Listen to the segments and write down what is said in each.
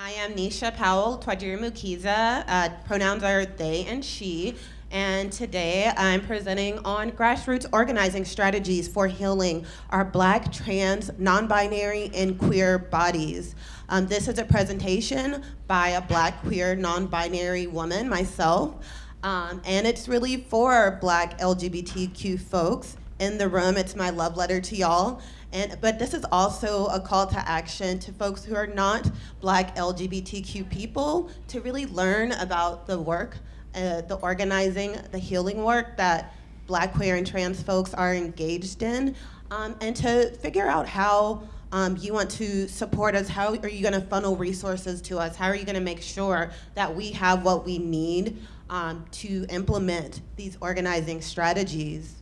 I am Nisha Powell, Twajiri Mukiza. Uh, pronouns are they and she. And today I'm presenting on grassroots organizing strategies for healing our black, trans, non-binary, and queer bodies. Um, this is a presentation by a black, queer, non-binary woman, myself. Um, and it's really for black LGBTQ folks in the room. It's my love letter to y'all. And, but this is also a call to action to folks who are not black LGBTQ people to really learn about the work, uh, the organizing, the healing work that black, queer, and trans folks are engaged in, um, and to figure out how um, you want to support us, how are you gonna funnel resources to us, how are you gonna make sure that we have what we need um, to implement these organizing strategies.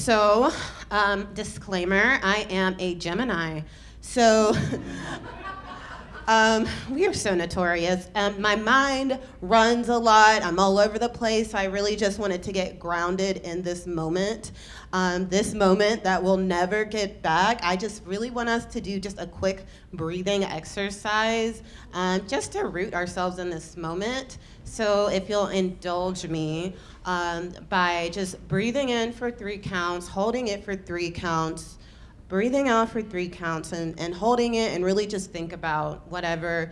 So, um, disclaimer, I am a Gemini. So, um, we are so notorious. Um, my mind runs a lot. I'm all over the place. I really just wanted to get grounded in this moment. Um, this moment that we'll never get back. I just really want us to do just a quick breathing exercise um, just to root ourselves in this moment. So if you'll indulge me um, by just breathing in for three counts, holding it for three counts, breathing out for three counts and, and holding it and really just think about whatever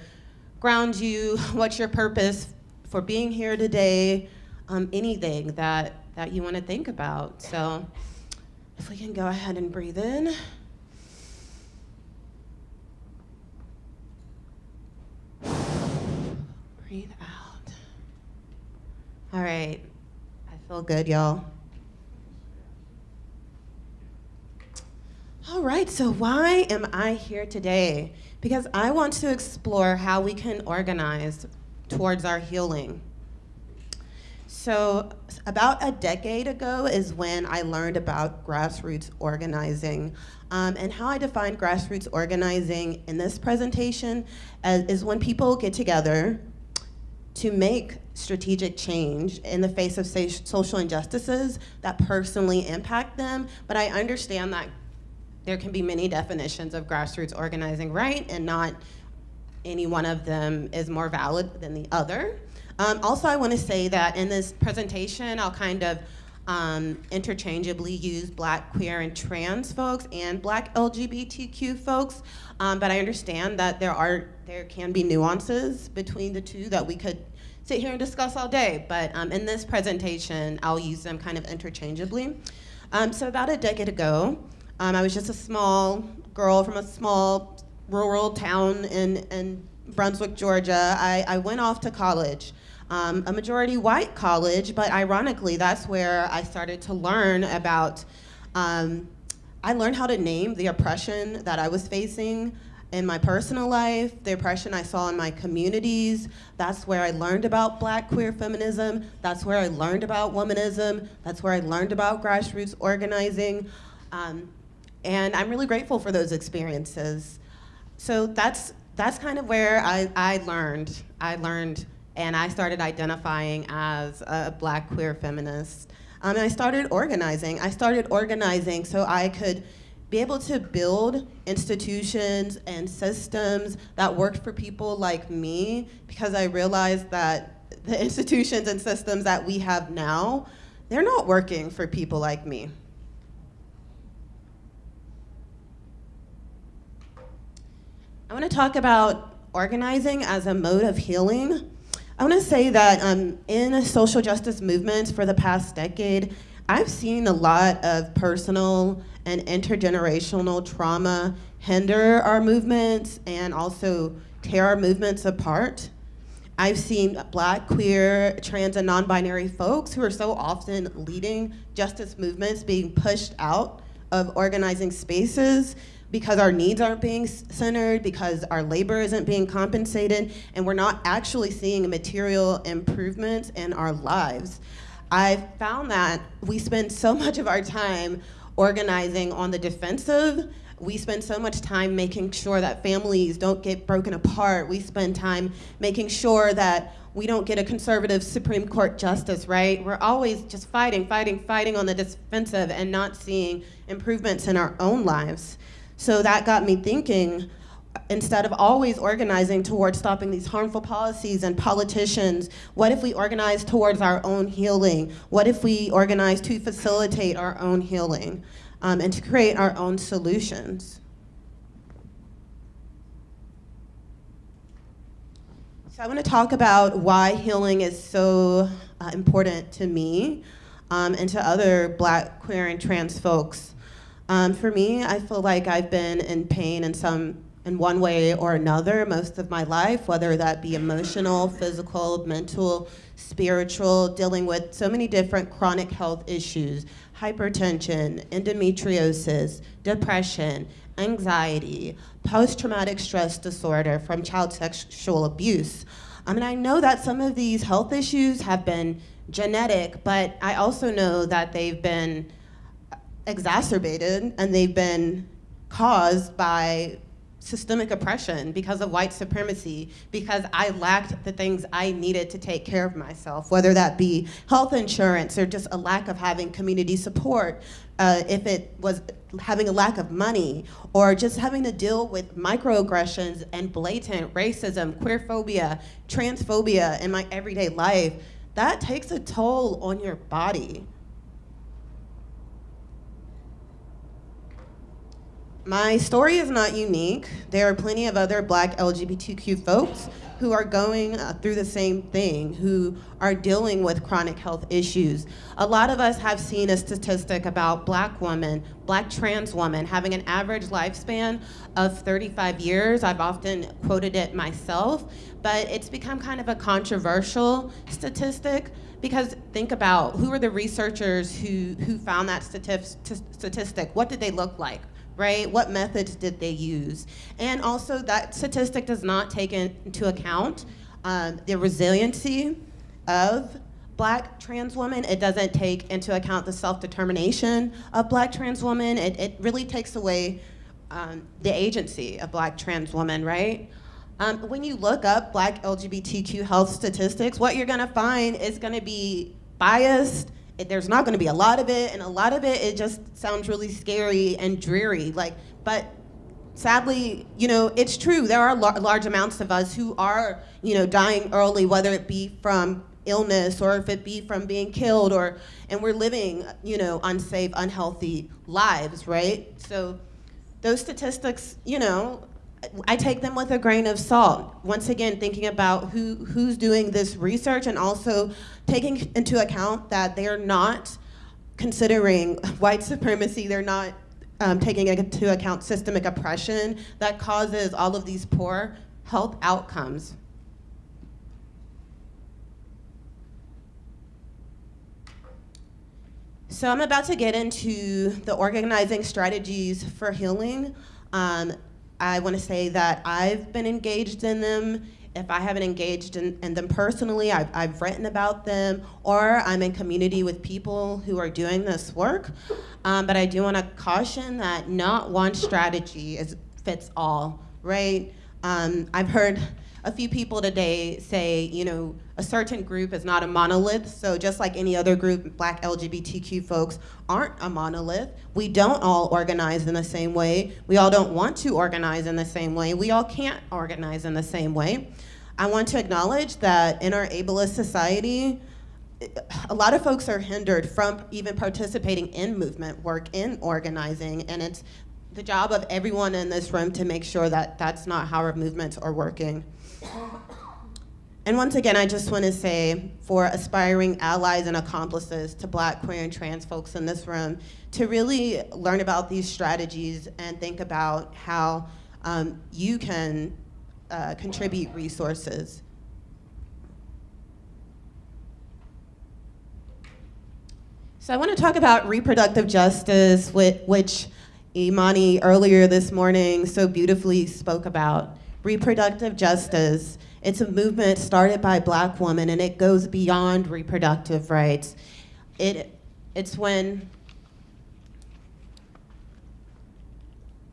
grounds you, what's your purpose for being here today, um, anything that, that you want to think about. So if we can go ahead and breathe in. Breathe out. All right, I feel good, y'all. All right, so why am I here today? Because I want to explore how we can organize towards our healing. So about a decade ago is when I learned about grassroots organizing. Um, and how I define grassroots organizing in this presentation as, is when people get together to make strategic change in the face of social injustices that personally impact them. But I understand that there can be many definitions of grassroots organizing, right? And not any one of them is more valid than the other. Um, also, I want to say that in this presentation, I'll kind of um, interchangeably use black, queer, and trans folks and black LGBTQ folks, um, but I understand that there are there can be nuances between the two that we could sit here and discuss all day, but um, in this presentation, I'll use them kind of interchangeably. Um, so about a decade ago, um, I was just a small girl from a small rural town in, in Brunswick, Georgia. I, I went off to college, um, a majority white college, but ironically, that's where I started to learn about, um, I learned how to name the oppression that I was facing in my personal life, the oppression I saw in my communities. That's where I learned about black queer feminism. That's where I learned about womanism. That's where I learned about grassroots organizing. Um, and I'm really grateful for those experiences. So that's, that's kind of where I, I learned. I learned and I started identifying as a black queer feminist. Um, and I started organizing. I started organizing so I could be able to build institutions and systems that worked for people like me because I realized that the institutions and systems that we have now, they're not working for people like me. I want to talk about organizing as a mode of healing. I want to say that um, in social justice movements for the past decade, I've seen a lot of personal and intergenerational trauma hinder our movements and also tear our movements apart. I've seen black, queer, trans, and non-binary folks who are so often leading justice movements being pushed out of organizing spaces because our needs aren't being centered, because our labor isn't being compensated, and we're not actually seeing material improvements in our lives. I've found that we spend so much of our time organizing on the defensive. We spend so much time making sure that families don't get broken apart. We spend time making sure that we don't get a conservative Supreme Court justice, right? We're always just fighting, fighting, fighting on the defensive and not seeing improvements in our own lives. So that got me thinking, instead of always organizing towards stopping these harmful policies and politicians, what if we organize towards our own healing? What if we organize to facilitate our own healing um, and to create our own solutions? So I want to talk about why healing is so uh, important to me um, and to other black, queer, and trans folks. Um, for me, I feel like I've been in pain in some in one way or another most of my life, whether that be emotional, physical, mental, spiritual, dealing with so many different chronic health issues, hypertension, endometriosis, depression, anxiety, post-traumatic stress disorder from child sexual abuse. I mean, I know that some of these health issues have been genetic, but I also know that they've been exacerbated and they've been caused by systemic oppression, because of white supremacy, because I lacked the things I needed to take care of myself, whether that be health insurance or just a lack of having community support, uh, if it was having a lack of money, or just having to deal with microaggressions and blatant racism, queerphobia, transphobia in my everyday life, that takes a toll on your body. My story is not unique. There are plenty of other black LGBTQ folks who are going uh, through the same thing, who are dealing with chronic health issues. A lot of us have seen a statistic about black women, black trans women, having an average lifespan of 35 years. I've often quoted it myself, but it's become kind of a controversial statistic because think about who are the researchers who, who found that statistic? What did they look like? Right? What methods did they use? And also that statistic does not take into account um, the resiliency of black trans women. It doesn't take into account the self-determination of black trans women. It, it really takes away um, the agency of black trans women, right? Um, when you look up black LGBTQ health statistics, what you're gonna find is gonna be biased, there's not going to be a lot of it, and a lot of it, it just sounds really scary and dreary. Like, but sadly, you know, it's true. There are lar large amounts of us who are, you know, dying early, whether it be from illness or if it be from being killed, or and we're living, you know, unsafe, unhealthy lives, right? So those statistics, you know, I take them with a grain of salt. Once again, thinking about who, who's doing this research and also taking into account that they're not considering white supremacy, they're not um, taking into account systemic oppression that causes all of these poor health outcomes. So I'm about to get into the organizing strategies for healing. Um, I want to say that I've been engaged in them. If I haven't engaged in, in them personally, I've, I've, written about them, or I'm in community with people who are doing this work. Um, but I do want to caution that not one strategy is, fits all, right? Um, I've heard a few people today say, you know, a certain group is not a monolith. So just like any other group, black LGBTQ folks aren't a monolith. We don't all organize in the same way. We all don't want to organize in the same way. We all can't organize in the same way. I want to acknowledge that in our ableist society, a lot of folks are hindered from even participating in movement work, in organizing, and it's the job of everyone in this room to make sure that that's not how our movements are working. And once again, I just want to say for aspiring allies and accomplices to black, queer, and trans folks in this room to really learn about these strategies and think about how um, you can uh, contribute resources. So I want to talk about reproductive justice, which Imani earlier this morning so beautifully spoke about. Reproductive justice it's a movement started by black women and it goes beyond reproductive rights. It, it's when,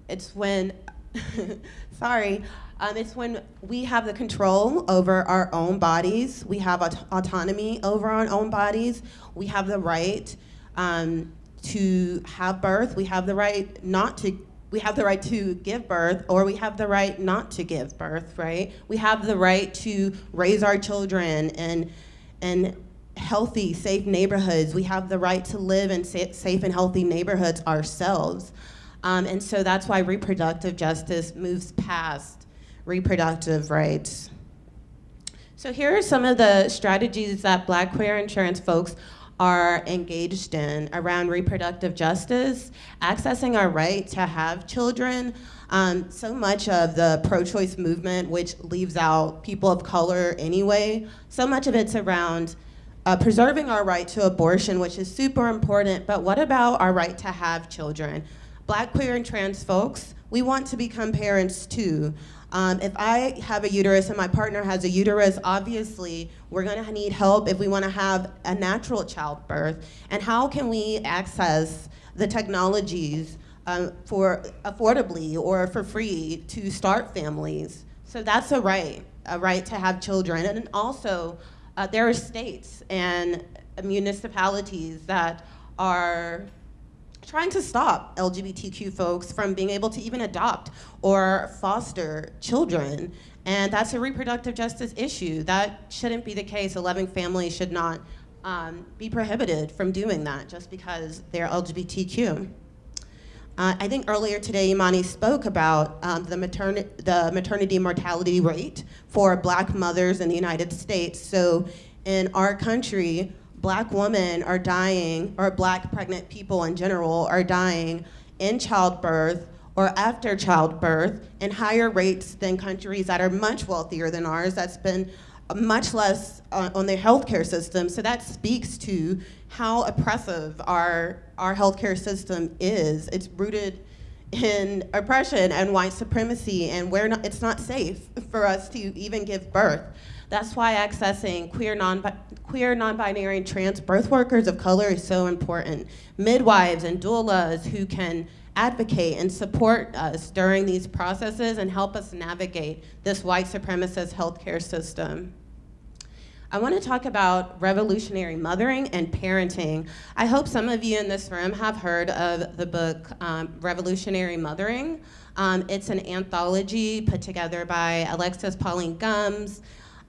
it's when sorry. Um, it's when we have the control over our own bodies. We have aut- autonomy over our own bodies. We have the right um, to have birth. We have the right not to. We have the right to give birth, or we have the right not to give birth. Right? We have the right to raise our children and and healthy, safe neighborhoods. We have the right to live in sa- safe and healthy neighborhoods ourselves. Um, and so that's why reproductive justice moves past reproductive rights. So here are some of the strategies that black, queer, trans folks are engaged in around reproductive justice, accessing our right to have children. Um, so much of the pro-choice movement, which leaves out people of color anyway, so much of it's around uh, preserving our right to abortion, which is super important, but what about our right to have children? Black, queer, and trans folks, we want to become parents too. Um, if I have a uterus and my partner has a uterus, obviously we're gonna need help if we wanna have a natural childbirth. And how can we access the technologies um, for affordably or for free to start families? So that's a right, a right to have children. And also, uh, there are states and municipalities that are trying to stop LGBTQ folks from being able to even adopt or foster children. And that's a reproductive justice issue. That shouldn't be the case. A loving family should not um, be prohibited from doing that just because they're LGBTQ. Uh, I think earlier today, Imani spoke about um, the, materni the maternity mortality rate for black mothers in the United States. So in our country, black women are dying, or black pregnant people in general are dying in childbirth or after childbirth in higher rates than countries that are much wealthier than ours that's been much less uh, on their healthcare system. So that speaks to how oppressive our, our healthcare system is. It's rooted in oppression and white supremacy and we're not, it's not safe for us to even give birth. That's why accessing queer, non queer, non-binary, and trans birth workers of color is so important. Midwives and doulas who can advocate and support us during these processes and help us navigate this white supremacist healthcare system. I want to talk about revolutionary mothering and parenting. I hope some of you in this room have heard of the book um, Revolutionary Mothering. Um, it's an anthology put together by Alexis Pauline Gumbs,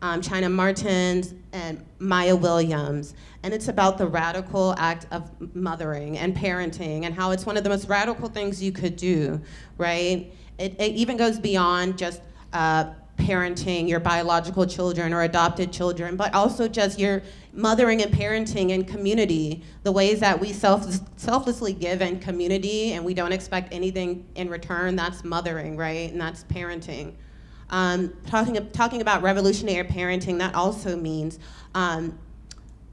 um, China Martens, and Mai'a Williams. And it's about the radical act of mothering and parenting and how it's one of the most radical things you could do, right? It, it even goes beyond just uh, parenting your biological children or adopted children, but also just your mothering and parenting in community, the ways that we self selflessly give in community and we don't expect anything in return, that's mothering, right? And that's parenting. Um, talking, talking about revolutionary parenting, that also means um,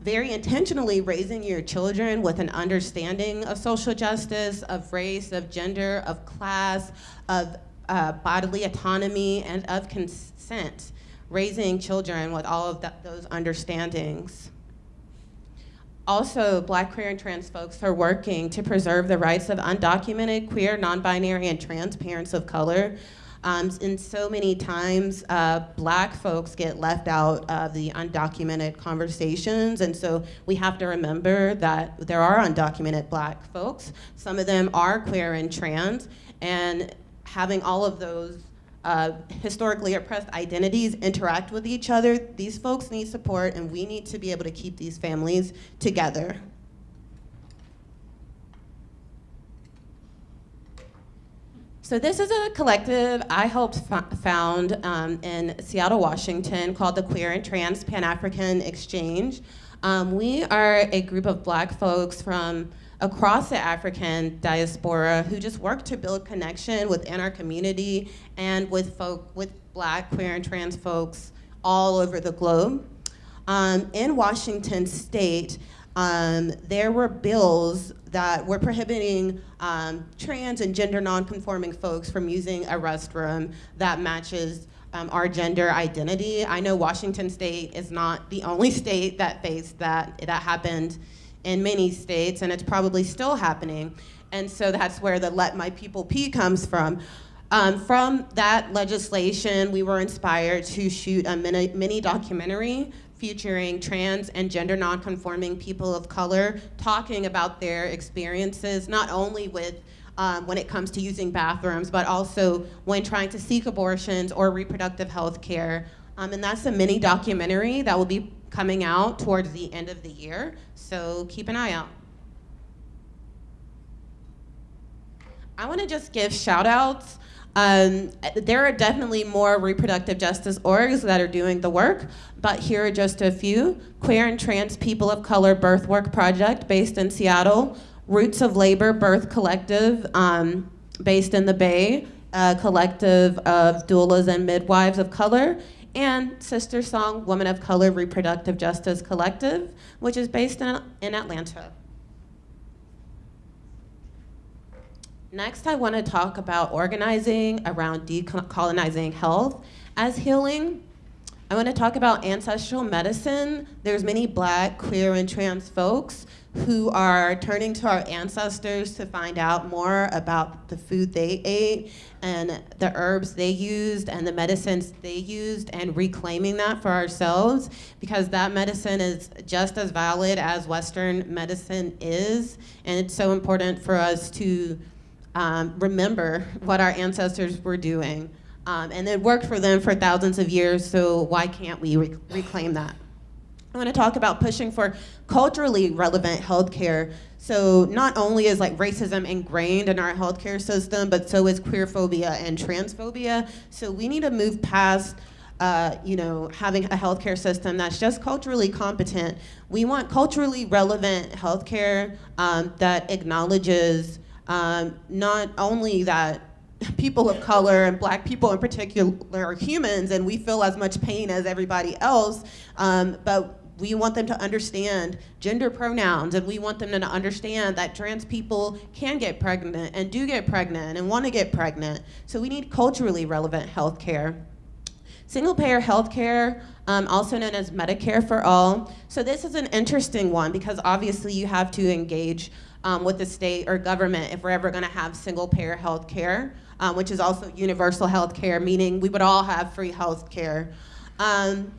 very intentionally raising your children with an understanding of social justice, of race, of gender, of class, of uh, bodily autonomy, and of consent. Raising children with all of those understandings. Also, black, queer, and trans folks are working to preserve the rights of undocumented, queer, non-binary, and trans parents of color um, and so many times, uh, black folks get left out of the undocumented conversations. And so we have to remember that there are undocumented black folks. Some of them are queer and trans. And having all of those uh, historically oppressed identities interact with each other, these folks need support and we need to be able to keep these families together. So this is a collective I helped found um, in Seattle, Washington called the Queer and Trans Pan-African Exchange. Um, we are a group of black folks from across the African diaspora who just work to build connection within our community and with folk, with black, queer, and trans folks all over the globe. Um, in Washington state, um, there were bills that we're prohibiting um, trans and gender nonconforming folks from using a restroom that matches um, our gender identity. I know Washington state is not the only state that faced that. That happened in many states and it's probably still happening. And so that's where the let my people pee comes from. Um, from that legislation, we were inspired to shoot a mini, mini documentary featuring trans and gender nonconforming people of color talking about their experiences, not only with um, when it comes to using bathrooms, but also when trying to seek abortions or reproductive health care. Um, and that's a mini documentary that will be coming out towards the end of the year, so keep an eye out. I want to just give shout outs. Um, there are definitely more reproductive justice orgs that are doing the work, but here are just a few. Queer and Trans People of Color Birth Work Project based in Seattle, Roots of Labor Birth Collective um, based in the Bay, a collective of doulas and midwives of color, and SisterSong Women of Color Reproductive Justice Collective, which is based in, in Atlanta. Next, I want to talk about organizing around decolonizing health as healing. I want to talk about ancestral medicine. There's many black, queer, and trans folks who are turning to our ancestors to find out more about the food they ate and the herbs they used and the medicines they used and reclaiming that for ourselves because that medicine is just as valid as Western medicine is. And it's so important for us to um, remember what our ancestors were doing. Um, and it worked for them for thousands of years, so why can't we rec reclaim that? I want to talk about pushing for culturally relevant healthcare. So not only is like racism ingrained in our healthcare system, but so is queerphobia and transphobia. So we need to move past uh, you know, having a healthcare system that's just culturally competent. We want culturally relevant healthcare um, that acknowledges um, not only that people of color and black people in particular are humans and we feel as much pain as everybody else, um, but we want them to understand gender pronouns and we want them to understand that trans people can get pregnant and do get pregnant and want to get pregnant. So we need culturally relevant health care. Single payer health care, um, also known as Medicare for All. So this is an interesting one because obviously you have to engage um, with the state or government if we're ever gonna have single payer health care, um, which is also universal health care, meaning we would all have free health care. Um,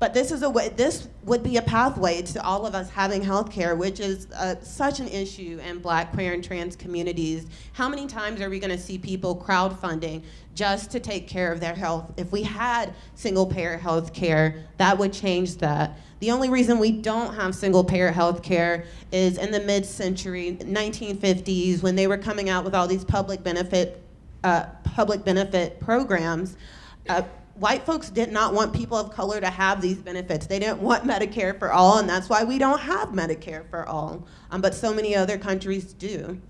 but this is a way, this would be a pathway to all of us having health care, which is uh, such an issue in black, queer, and trans communities. How many times are we gonna see people crowdfunding just to take care of their health? If we had single payer health care, that would change that. The only reason we don't have single payer health care is in the mid-century, 1950s, when they were coming out with all these public benefit, uh, public benefit programs, uh, white folks did not want people of color to have these benefits. They didn't want Medicare for all, and that's why we don't have Medicare for all. Um, but so many other countries do.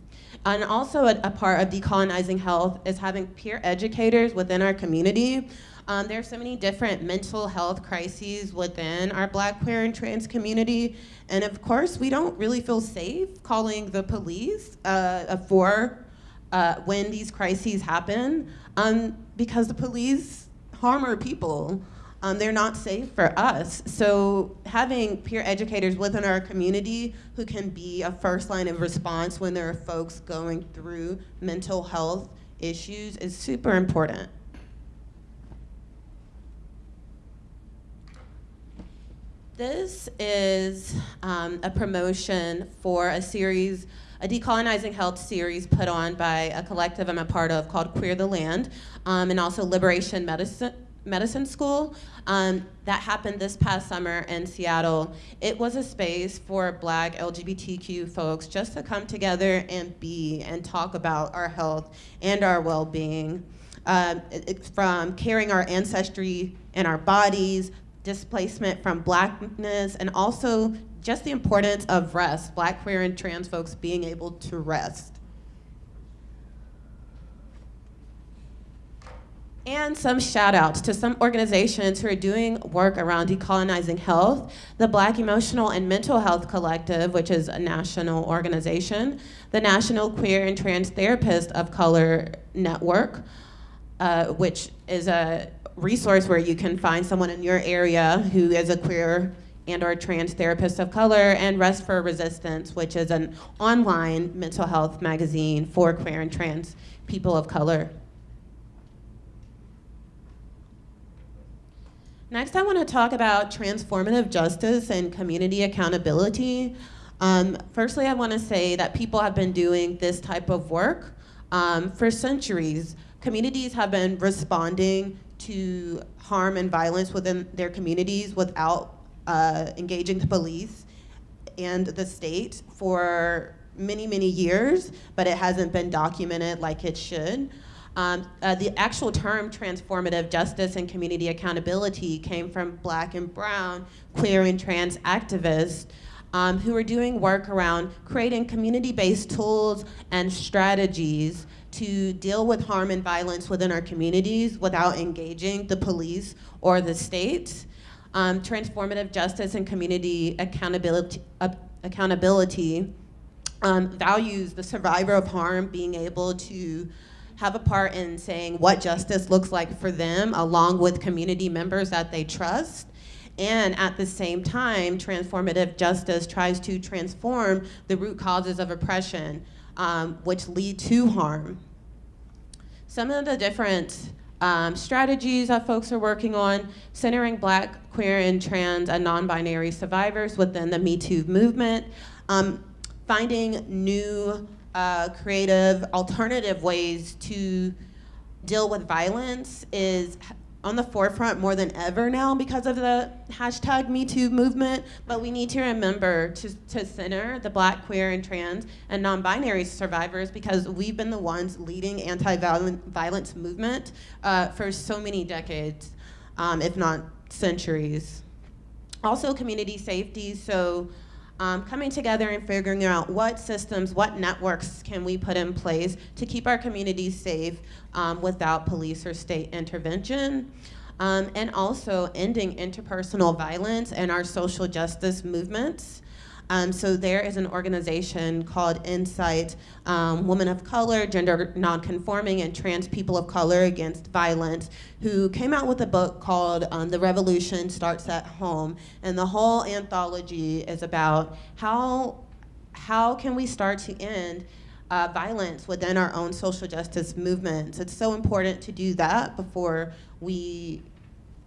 And also a, a, part of decolonizing health is having peer educators within our community. Um, there are so many different mental health crises within our black, queer, and trans community. And of course, we don't really feel safe calling the police uh, for uh, when these crises happen um, because the police harm our people. Um, they're not safe for us. So having peer educators within our community who can be a first line of response when there are folks going through mental health issues is super important. This is um, a promotion for a series a decolonizing health series put on by a collective I'm a part of called Queer the Land, um, and also Liberation Medicine, Medicine School um, that happened this past summer in Seattle. It was a space for black LGBTQ folks just to come together and be and talk about our health and our well-being. Um, from carrying our ancestry in our bodies, displacement from blackness, and also just the importance of rest, black, queer, and trans folks being able to rest. And some shout outs to some organizations who are doing work around decolonizing health. The Black Emotional and Mental Health Collective, which is a national organization. The National Queer and Trans Therapist of Color Network, uh, which is a resource where you can find someone in your area who is a queer and or trans therapist of color, and Rest for Resistance, which is an online mental health magazine for queer and trans people of color. Next, I want to talk about transformative justice and community accountability. Um, firstly, I want to say that people have been doing this type of work um, for centuries. Communities have been responding to harm and violence within their communities without uh, engaging the police and the state for many, many years, but it hasn't been documented like it should. Um, uh, the actual term transformative justice and community accountability came from black and brown, queer and trans activists um, who are doing work around creating community-based tools and strategies to deal with harm and violence within our communities without engaging the police or the state. Um, transformative justice and community accountability, uh, accountability um, values the survivor of harm being able to have a part in saying what justice looks like for them along with community members that they trust. And at the same time, transformative justice tries to transform the root causes of oppression, um, which lead to harm. Some of the different um, strategies that folks are working on, centering black, queer, and trans and non-binary survivors within the Me Too movement, um, finding new uh, creative alternative ways to deal with violence is on the forefront more than ever now because of the hashtag MeToo movement, but we need to remember to, to center the black, queer, and trans and non-binary survivors because we've been the ones leading anti-violence movement uh, for so many decades, um, if not centuries. Also community safety, so um, coming together and figuring out what systems, what networks can we put in place to keep our communities safe um, without police or state intervention. Um, and also ending interpersonal violence and our social justice movements. Um, so there is an organization called INCITE, um, Women of Color, Gender Nonconforming, and Trans People of Color Against Violence, who came out with a book called um, The Revolution Starts at Home. And the whole anthology is about how, how can we start to end uh, violence within our own social justice movements. It's so important to do that before we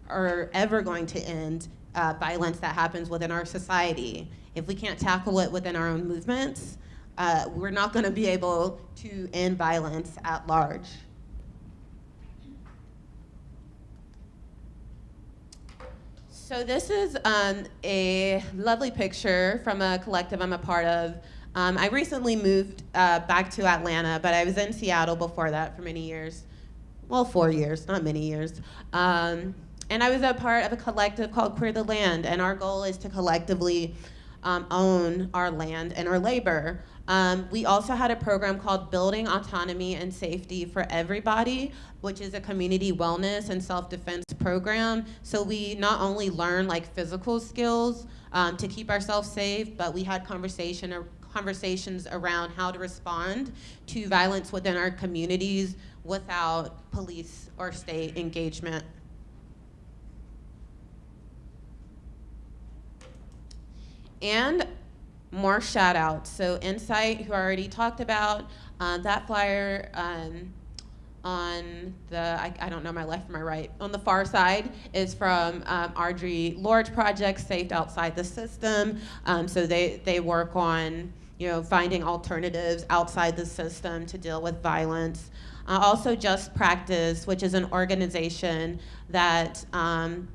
are ever going to end uh, violence that happens within our society. If we can't tackle it within our own movements, uh, we're not going to be able to end violence at large. So this is um, a lovely picture from a collective I'm a part of. Um, I recently moved uh, back to Atlanta, but I was in Seattle before that for many years. Well, four years, not many years. Um, and I was a part of a collective called Queer the Land, and our goal is to collectively um, own our land and our labor. Um, we also had a program called Building Autonomy and Safety for Everybody, which is a community wellness and self-defense program. So we not only learn like physical skills um, to keep ourselves safe, but we had conversation or conversations around how to respond to violence within our communities without police or state engagement. And more shout outs. So INCITE, who I already talked about, uh, that flyer um, on the, I, I, don't know my left from my right, on the far side is from um, Audre Lorde Project, Safe Outside the System. Um, so they, they work on you know, finding alternatives outside the system to deal with violence. Uh, also Just Practice, which is an organization that um,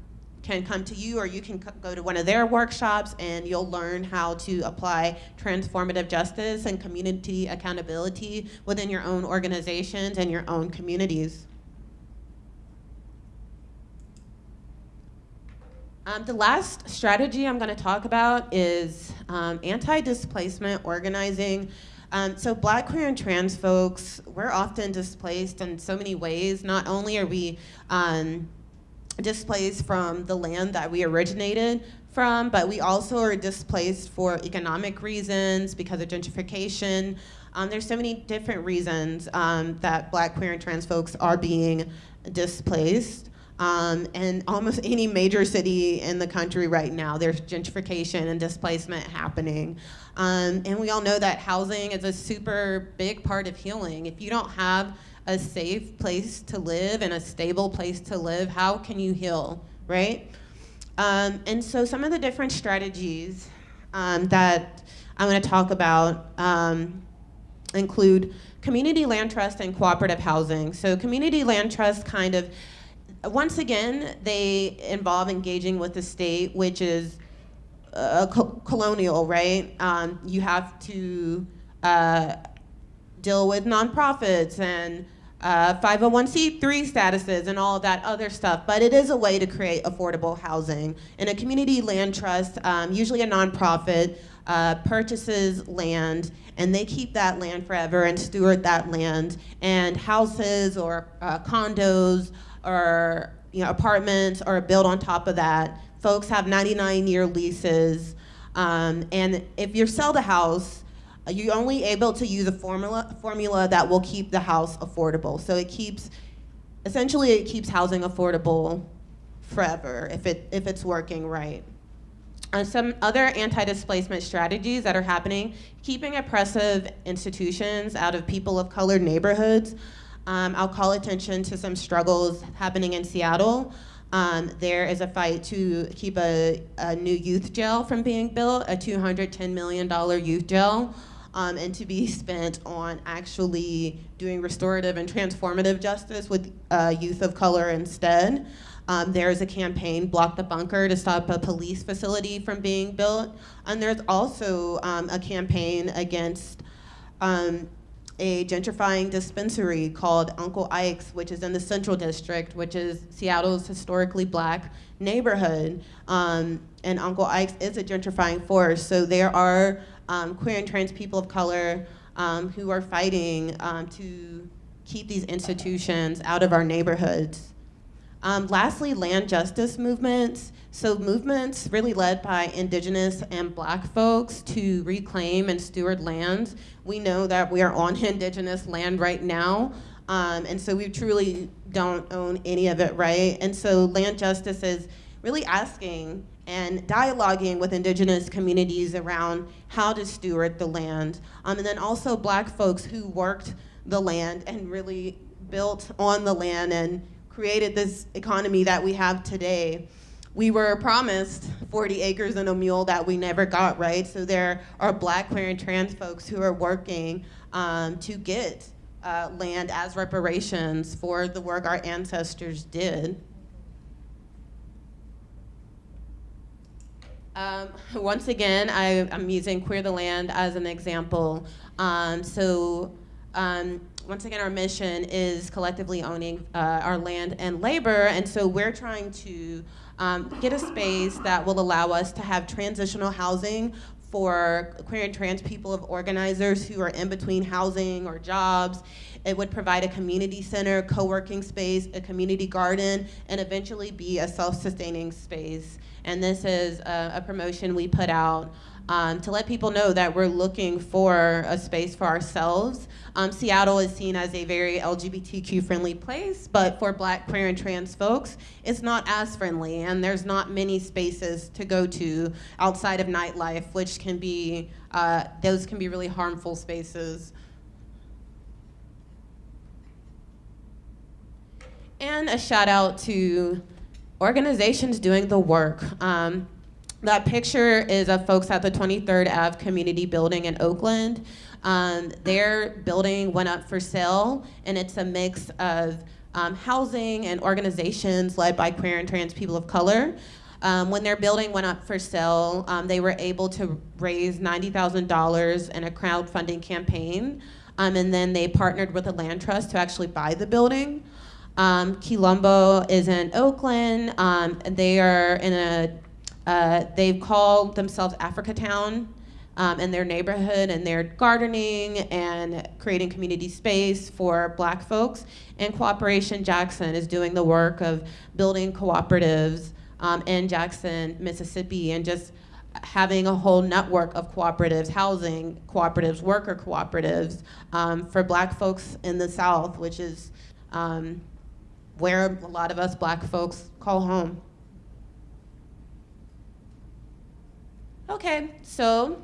can come to you or you can go to one of their workshops and you'll learn how to apply transformative justice and community accountability within your own organizations and your own communities. Um, the last strategy I'm going to talk about is um, anti-displacement organizing. Um, so black, queer, and trans folks, we're often displaced in so many ways. Not only are we um, displaced from the land that we originated from, but we also are displaced for economic reasons, because of gentrification. Um, there's so many different reasons um, that black, queer, and trans folks are being displaced. Um, and almost any major city in the country right now, there's gentrification and displacement happening. Um, and we all know that housing is a super big part of healing. If you don't have a safe place to live and a stable place to live, how can you heal right? Um, and so some of the different strategies um, that I'm to talk about um, include community land trust and cooperative housing. So community land trust kind of, once again, they involve engaging with the state, which is co colonial, right? Um, you have to uh, deal with nonprofits and uh, 501c3 statuses and all that other stuff, but it is a way to create affordable housing. In a community land trust, um, usually a nonprofit uh, purchases land and they keep that land forever and steward that land. And houses or uh, condos or you know, apartments are built on top of that. Folks have 99 year leases. Um, and if you sell the house, you're only able to use a formula, formula that will keep the house affordable. So it keeps, essentially it keeps housing affordable forever if, it, if it's working right. Uh, some other anti-displacement strategies that are happening, keeping oppressive institutions out of people of color neighborhoods. Um, I'll call attention to some struggles happening in Seattle. Um, there is a fight to keep a, a, new youth jail from being built, a $210 million youth jail um, and to be spent on actually doing restorative and transformative justice with uh, youth of color instead. Um, there's a campaign, Block the Bunker, to stop a police facility from being built. And there's also um, a campaign against um, a gentrifying dispensary called Uncle Ike's, which is in the Central District, which is Seattle's historically black neighborhood. Um, and Uncle Ike's is a gentrifying force. So there are um, queer and trans people of color um, who are fighting um, to keep these institutions out of our neighborhoods. Um, lastly, land justice movements. So movements really led by indigenous and black folks to reclaim and steward lands. We know that we are on indigenous land right now, um, and so we truly don't own any of it, right? And so land justice is really asking and dialoguing with indigenous communities around how to steward the land. Um, and then also black folks who worked the land and really built on the land and created this economy that we have today. We were promised 40 acres and a mule that we never got, right? So there are black, queer, and trans folks who are working um, to get uh, land as reparations for the work our ancestors did. Um, once again, I, am using Queer the Land as an example. Um, so um, once again, our mission is collectively owning uh, our land and labor, and so we're trying to um, get a space that will allow us to have transitional housing for queer and trans people of organizers who are in between housing or jobs. It would provide a community center, co-working space, a community garden, and eventually be a self-sustaining space. And this is a, a promotion we put out um, to let people know that we're looking for a space for ourselves. Um, Seattle is seen as a very LGBTQ friendly place, but for black, queer, and trans folks, it's not as friendly, and there's not many spaces to go to outside of nightlife, which can be, uh, those can be really harmful spaces. And a shout out to organizations doing the work. Um, that picture is of folks at the 23rd Ave Community Building in Oakland. Um, their building went up for sale, and it's a mix of um, housing and organizations led by queer and trans people of color. Um, when their building went up for sale, um, they were able to raise $90,000 in a crowdfunding campaign, um, and then they partnered with a land trust to actually buy the building. Um, Quilombo is in Oakland. Um, they are in a, uh, they've called themselves Africa Town um, in their neighborhood and they're gardening and creating community space for black folks. And Cooperation Jackson is doing the work of building cooperatives um, in Jackson, Mississippi, and just having a whole network of cooperatives, housing cooperatives, worker cooperatives um, for black folks in the South, which is um, where a lot of us black folks call home. Okay, so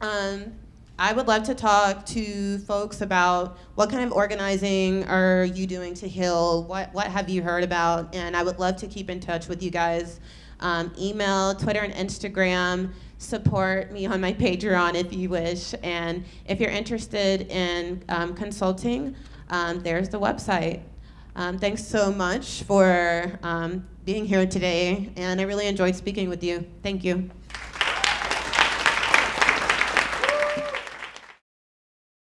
um, I would love to talk to folks about what kind of organizing are you doing to heal? What, what have you heard about? And I would love to keep in touch with you guys. Um, email, Twitter, and Instagram. Support me on my Patreon if you wish. And if you're interested in um, consulting, um, there's the website. Um, thanks so much for um, being here today, and I really enjoyed speaking with you. Thank you.